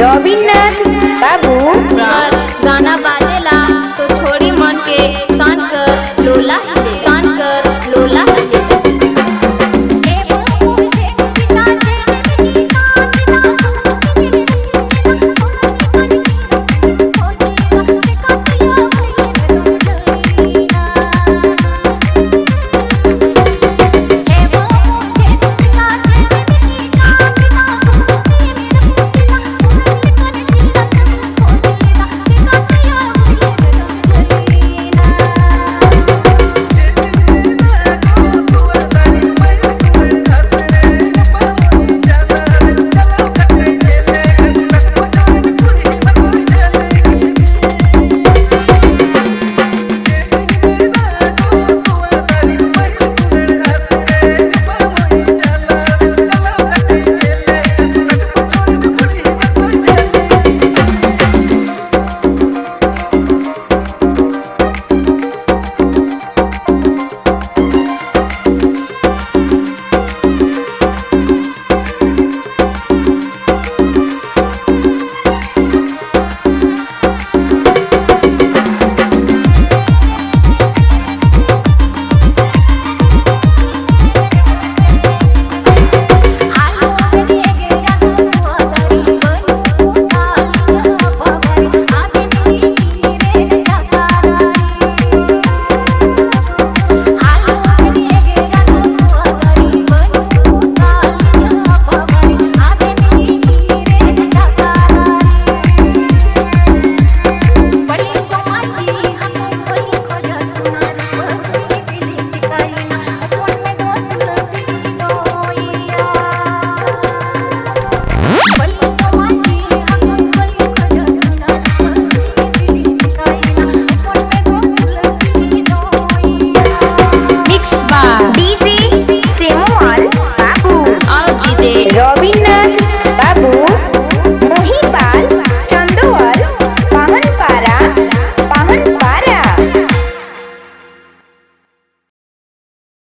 Jovem tá Babu